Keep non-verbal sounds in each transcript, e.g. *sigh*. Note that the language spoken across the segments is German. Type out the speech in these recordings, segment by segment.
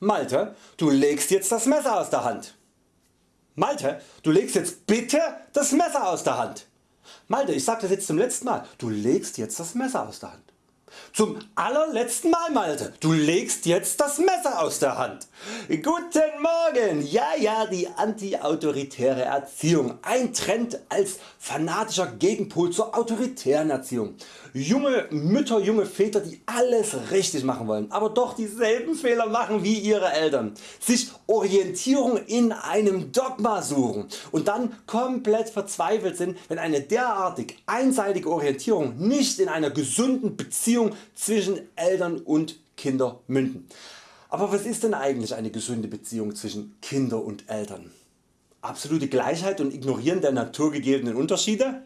Malte, du legst jetzt das Messer aus der Hand. Malte, du legst jetzt bitte das Messer aus der Hand. Malte, ich sag das jetzt zum letzten Mal, du legst jetzt das Messer aus der Hand. Zum allerletzten Mal Malte, du legst jetzt das Messer aus der Hand. Guten Morgen, ja ja die antiautoritäre Erziehung, ein Trend als fanatischer Gegenpol zur autoritären Erziehung. Junge Mütter, junge Väter die alles richtig machen wollen, aber doch dieselben Fehler machen wie ihre Eltern, sich Orientierung in einem Dogma suchen und dann komplett verzweifelt sind wenn eine derartig einseitige Orientierung nicht in einer gesunden Beziehung zwischen Eltern und Kinder münden. Aber was ist denn eigentlich eine gesunde Beziehung zwischen Kinder und Eltern? Absolute Gleichheit und Ignorieren der naturgegebenen Unterschiede?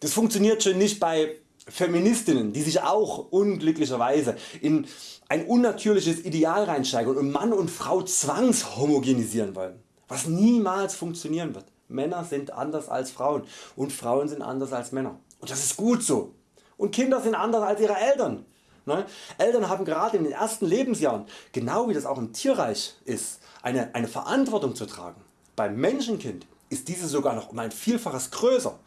Das funktioniert schon nicht bei Feministinnen die sich auch unglücklicherweise in ein unnatürliches Ideal reinsteigern und Mann und Frau zwangshomogenisieren wollen, was niemals funktionieren wird. Männer sind anders als Frauen und Frauen sind anders als Männer und das ist gut so. Und Kinder sind anders als ihre Eltern. Ne? Eltern haben gerade in den ersten Lebensjahren, genau wie das auch im Tierreich ist, eine, eine Verantwortung zu tragen. Beim Menschenkind ist diese sogar noch um ein Vielfaches größer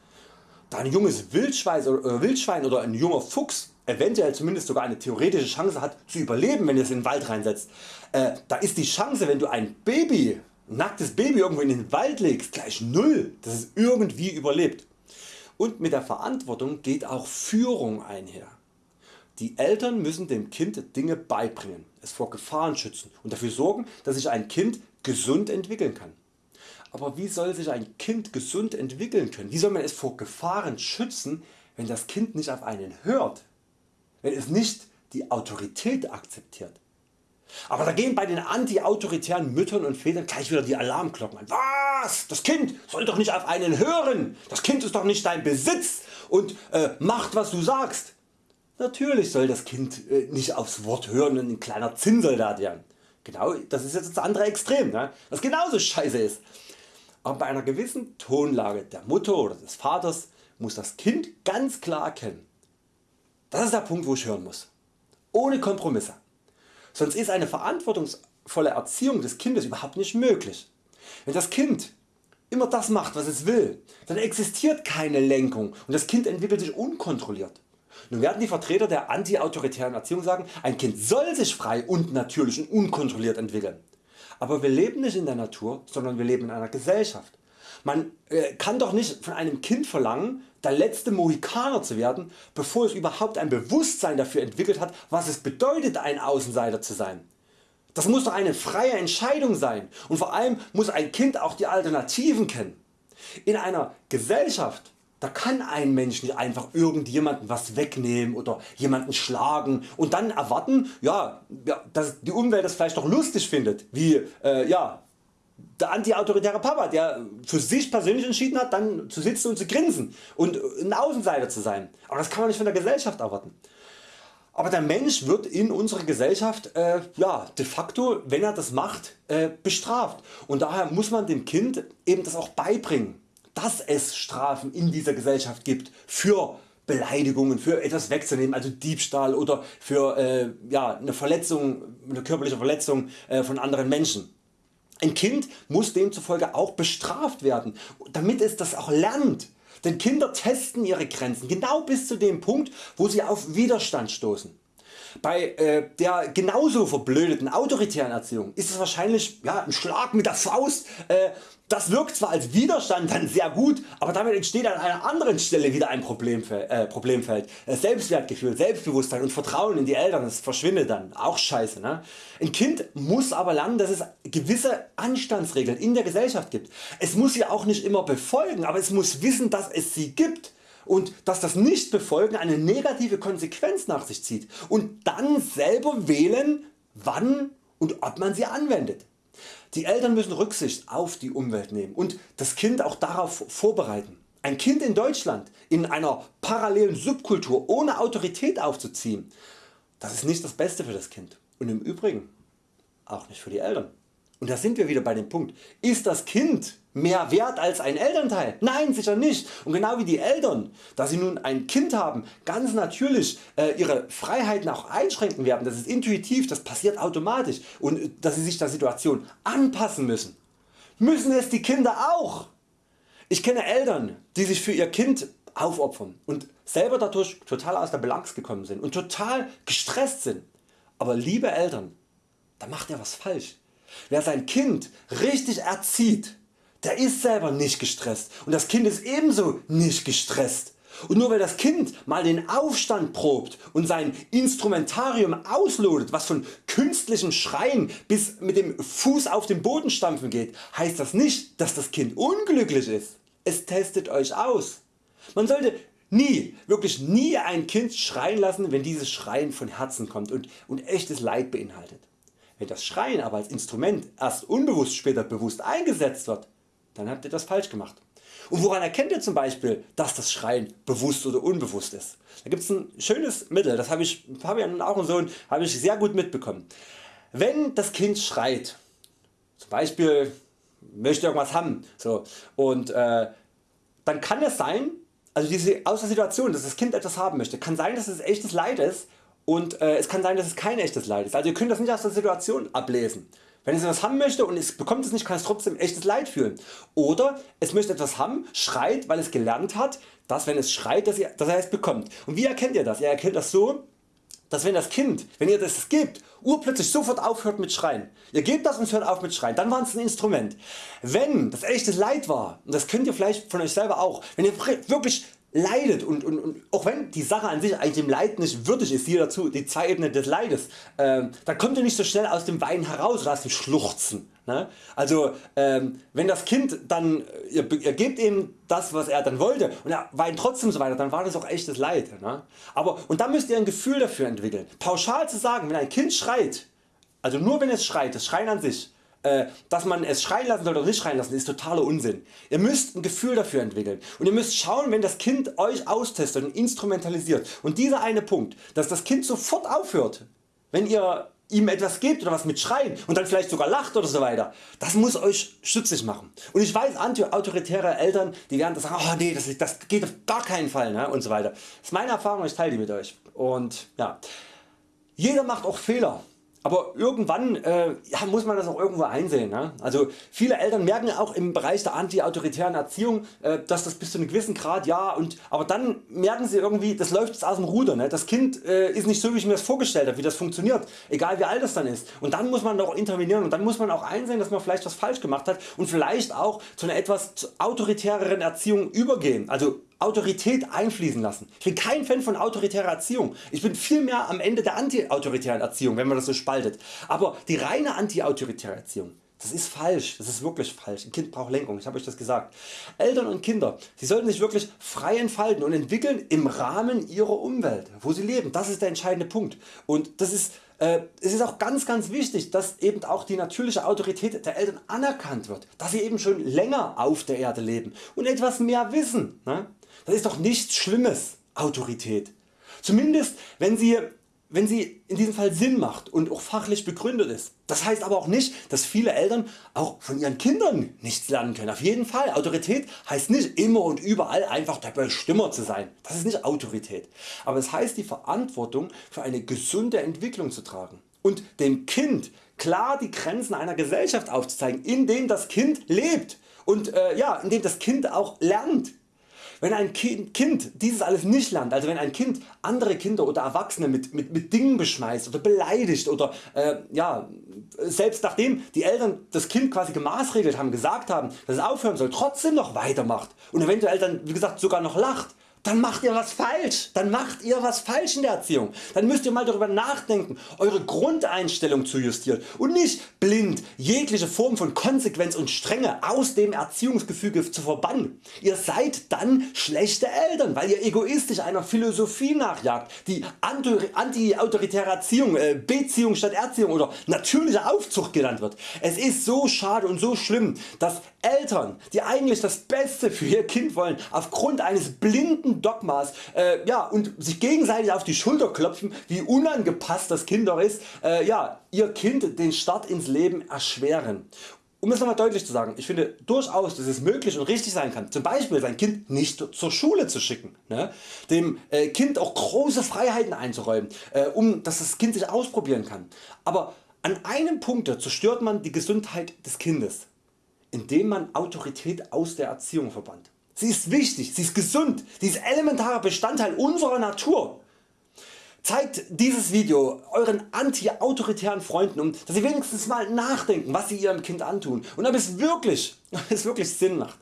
da ein junges Wildschwein oder, Wildschwein oder ein junger Fuchs eventuell zumindest sogar eine theoretische Chance hat zu überleben wenn es in den Wald reinsetzt, äh, da ist die Chance wenn du ein Baby, ein nacktes Baby irgendwo in den Wald legst gleich null, dass es irgendwie überlebt. Und mit der Verantwortung geht auch Führung einher. Die Eltern müssen dem Kind Dinge beibringen, es vor Gefahren schützen und dafür sorgen dass sich ein Kind gesund entwickeln kann. Aber wie soll sich ein Kind gesund entwickeln können? Wie soll man es vor Gefahren schützen, wenn das Kind nicht auf einen hört? Wenn es nicht die Autorität akzeptiert? Aber da gehen bei den anti-autoritären Müttern und Vätern gleich wieder die Alarmglocken an. Was? Das Kind soll doch nicht auf einen hören. Das Kind ist doch nicht dein Besitz und äh, macht was du sagst. Natürlich soll das Kind äh, nicht aufs Wort hören und ein kleiner Zinnsoldat werden. Genau, das ist jetzt das andere Extrem, ne? was genauso scheiße ist aber bei einer gewissen Tonlage der Mutter oder des Vaters muss das Kind ganz klar erkennen. Das ist der Punkt wo ich hören muss. Ohne Kompromisse. Sonst ist eine verantwortungsvolle Erziehung des Kindes überhaupt nicht möglich. Wenn das Kind immer das macht was es will, dann existiert keine Lenkung und das Kind entwickelt sich unkontrolliert. Nun werden die Vertreter der anti-autoritären Erziehung sagen, ein Kind soll sich frei und natürlich und unkontrolliert entwickeln. Aber wir leben nicht in der Natur, sondern wir leben in einer Gesellschaft. Man äh, kann doch nicht von einem Kind verlangen der letzte Mohikaner zu werden bevor es überhaupt ein Bewusstsein dafür entwickelt hat was es bedeutet ein Außenseiter zu sein. Das muss doch eine freie Entscheidung sein und vor allem muss ein Kind auch die Alternativen kennen. In einer Gesellschaft da kann ein Mensch nicht einfach irgendjemanden was wegnehmen oder jemanden schlagen und dann erwarten, ja, dass die Umwelt das vielleicht doch lustig findet, wie äh, ja, der antiautoritäre Papa, der für sich persönlich entschieden hat, dann zu sitzen und zu grinsen und ein Außenseiter zu sein. Aber das kann man nicht von der Gesellschaft erwarten. Aber der Mensch wird in unserer Gesellschaft äh, ja, de facto, wenn er das macht, äh, bestraft. Und daher muss man dem Kind eben das auch beibringen dass es Strafen in dieser Gesellschaft gibt für Beleidigungen, für etwas wegzunehmen, also Diebstahl oder für äh, ja, eine Verletzung, eine körperliche Verletzung äh, von anderen Menschen. Ein Kind muss demzufolge auch bestraft werden, damit es das auch lernt. Denn Kinder testen ihre Grenzen genau bis zu dem Punkt wo sie auf Widerstand stoßen. Bei äh, der genauso verblödeten autoritären Erziehung ist es wahrscheinlich ja, ein Schlag mit der Faust. Äh, das wirkt zwar als Widerstand dann sehr gut, aber damit entsteht an einer anderen Stelle wieder ein Problemfeld. Äh, Problemfeld. Äh, Selbstwertgefühl, Selbstbewusstsein und Vertrauen in die Eltern das verschwindet dann. Auch scheiße. Ne? Ein Kind muss aber lernen dass es gewisse Anstandsregeln in der Gesellschaft gibt. Es muss sie auch nicht immer befolgen, aber es muss wissen dass es sie gibt und dass das Nichtbefolgen eine negative Konsequenz nach sich zieht und dann selber wählen wann und ob man sie anwendet. Die Eltern müssen Rücksicht auf die Umwelt nehmen und das Kind auch darauf vorbereiten. Ein Kind in Deutschland in einer parallelen Subkultur ohne Autorität aufzuziehen, das ist nicht das Beste für das Kind und im Übrigen auch nicht für die Eltern. Und da sind wir wieder bei dem Punkt, ist das Kind mehr wert als ein Elternteil? Nein sicher nicht und genau wie die Eltern, da sie nun ein Kind haben, ganz natürlich äh, ihre Freiheiten auch einschränken werden, das ist intuitiv, das passiert automatisch und äh, dass sie sich der Situation anpassen müssen, müssen es die Kinder auch. Ich kenne Eltern die sich für ihr Kind aufopfern und selber dadurch total aus der Balance gekommen sind und total gestresst sind. Aber liebe Eltern, da macht ihr was falsch. Wer sein Kind richtig erzieht, der ist selber nicht gestresst und das Kind ist ebenso nicht gestresst. Und nur weil das Kind mal den Aufstand probt und sein Instrumentarium auslodet, was von künstlichen Schreien bis mit dem Fuß auf den Boden stampfen geht, heißt das nicht, dass das Kind unglücklich ist. Es testet Euch aus. Man sollte nie, wirklich nie ein Kind schreien lassen, wenn dieses Schreien von Herzen kommt und, und echtes Leid beinhaltet. Wenn das Schreien aber als Instrument erst unbewusst später bewusst eingesetzt wird, dann habt ihr das falsch gemacht. Und woran erkennt ihr zum Beispiel dass das Schreien bewusst oder unbewusst ist? Da gibt es ein schönes Mittel, das habe ich Fabian und auch ein Sohn habe ich sehr gut mitbekommen. Wenn das Kind schreit, zum Beispiel möchte irgendwas haben so, und äh, dann kann es sein, also diese aus der Situation dass das Kind etwas haben möchte, kann sein dass es echtes Leid ist und äh, es kann sein dass es kein echtes Leid ist. Also ihr könnt das nicht aus der Situation ablesen. Wenn es etwas haben möchte und es bekommt es nicht, kann es trotzdem echtes Leid fühlen. Oder es möchte etwas haben, schreit, weil es gelernt hat, dass wenn es schreit, dass, dass er es bekommt. Und wie erkennt ihr das? Ihr erkennt das so, dass wenn das Kind, wenn ihr das gibt, urplötzlich sofort aufhört mit Schreien. Ihr gebt das und hört auf mit Schreien, dann war es ein Instrument. Wenn das echtes Leid war, und das könnt ihr vielleicht von euch selber auch, wenn ihr wirklich leidet und, und, und auch wenn die Sache an sich eigentlich dem Leid nicht würdig ist, hier dazu die zwei Ebenen des Leides, äh, dann kommt ihr nicht so schnell aus dem Weinen heraus oder aus dem Schluchzen. Ne? Also ähm, wenn das Kind dann, ihr, ihr gebt ihm das was er dann wollte und er weint trotzdem so weiter, dann war das auch echtes Leid. Ne? Aber, und da müsst ihr ein Gefühl dafür entwickeln. Pauschal zu sagen, wenn ein Kind schreit, also nur wenn es schreit, das Schreien an sich, äh, dass man es schreien lassen soll oder nicht schreien lassen ist totaler Unsinn. Ihr müsst ein Gefühl dafür entwickeln und ihr müsst schauen wenn das Kind Euch austestet und instrumentalisiert und dieser eine Punkt dass das Kind sofort aufhört wenn ihr ihm etwas gebt oder was mit Schreien und dann vielleicht sogar lacht oder so weiter, das muss Euch stutzig machen. Und ich weiß anti-autoritäre Eltern die werden sagen oh nee, das, das geht auf gar keinen Fall ne? und so weiter. Das ist meine Erfahrung, ich teile die mit Euch. Und ja, jeder macht auch Fehler aber irgendwann äh, ja, muss man das auch irgendwo einsehen. Ne? Also viele Eltern merken auch im Bereich der anti-autoritären Erziehung, äh, dass das bis zu einem gewissen Grad ja und aber dann merken sie irgendwie, das läuft jetzt aus dem Ruder. Ne? Das Kind äh, ist nicht so wie ich mir das vorgestellt habe, wie das funktioniert, egal wie alt es dann ist. Und dann muss man doch intervenieren und dann muss man auch einsehen, dass man vielleicht was falsch gemacht hat und vielleicht auch zu einer etwas autoritäreren Erziehung übergehen. Also Autorität einfließen lassen. Ich bin kein Fan von autoritärer Erziehung. Ich bin vielmehr am Ende der anti-autoritären Erziehung, wenn man das so spaltet. Aber die reine anti-autoritäre Erziehung, das ist falsch, das ist wirklich falsch. Ein Kind braucht Lenkung, ich habe Euch das gesagt. Eltern und Kinder, sie sollten sich wirklich frei entfalten und entwickeln im Rahmen ihrer Umwelt, wo sie leben. Das ist der entscheidende Punkt. Und das ist, es ist auch ganz ganz wichtig, dass eben auch die natürliche Autorität der Eltern anerkannt wird, dass sie eben schon länger auf der Erde leben und etwas mehr wissen. Ne? Das ist doch nichts Schlimmes, Autorität. Zumindest wenn sie, wenn sie in diesem Fall Sinn macht und auch fachlich begründet ist. Das heißt aber auch nicht, dass viele Eltern auch von ihren Kindern nichts lernen können. Auf jeden Fall, Autorität heißt nicht immer und überall einfach der Bestimmer zu sein. Das ist nicht Autorität. Aber es heißt die Verantwortung für eine gesunde Entwicklung zu tragen und dem Kind klar die Grenzen einer Gesellschaft aufzuzeigen, in dem das Kind lebt und äh, ja, in dem das Kind auch lernt wenn ein Kind dieses alles nicht lernt, also wenn ein Kind andere Kinder oder Erwachsene mit, mit, mit Dingen beschmeißt oder beleidigt oder äh, ja, selbst nachdem die Eltern das Kind quasi gemaßregelt haben, gesagt haben, dass es aufhören soll, trotzdem noch weitermacht und eventuell dann wie gesagt sogar noch lacht, dann macht ihr was falsch. Dann macht ihr was falsch in der Erziehung. Dann müsst ihr mal darüber nachdenken eure Grundeinstellung zu justieren und nicht blind jegliche Form von Konsequenz und Strenge aus dem Erziehungsgefüge zu verbannen. Ihr seid dann schlechte Eltern weil ihr egoistisch einer Philosophie nachjagt die anti-autoritäre Erziehung, äh, Beziehung statt Erziehung oder natürliche Aufzucht genannt wird. Es ist so schade und so schlimm dass Eltern die eigentlich das Beste für ihr Kind wollen aufgrund eines blinden Dogmas äh, ja, und sich gegenseitig auf die Schulter klopfen wie unangepasst das Kind doch ist, äh, ja, ihr Kind den Start ins Leben erschweren. Um es nochmal deutlich zu sagen, ich finde durchaus dass es möglich und richtig sein kann, zum Beispiel sein Kind nicht zur Schule zu schicken, ne? dem äh, Kind auch große Freiheiten einzuräumen, äh, um dass das Kind sich ausprobieren kann. Aber an einem Punkt zerstört man die Gesundheit des Kindes, indem man Autorität aus der Erziehung verbannt. Sie ist wichtig, sie ist gesund, sie ist elementarer Bestandteil unserer Natur. Zeigt dieses Video Euren anti-autoritären Freunden, um dass sie wenigstens mal nachdenken was sie ihrem Kind antun und ob es wirklich, *laughs* ob es wirklich Sinn macht.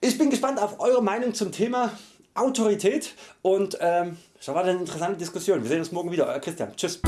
Ich bin gespannt auf Eure Meinung zum Thema Autorität und ähm, das war eine interessante Diskussion. Wir sehen uns morgen wieder. Euer Christian. Tschüss.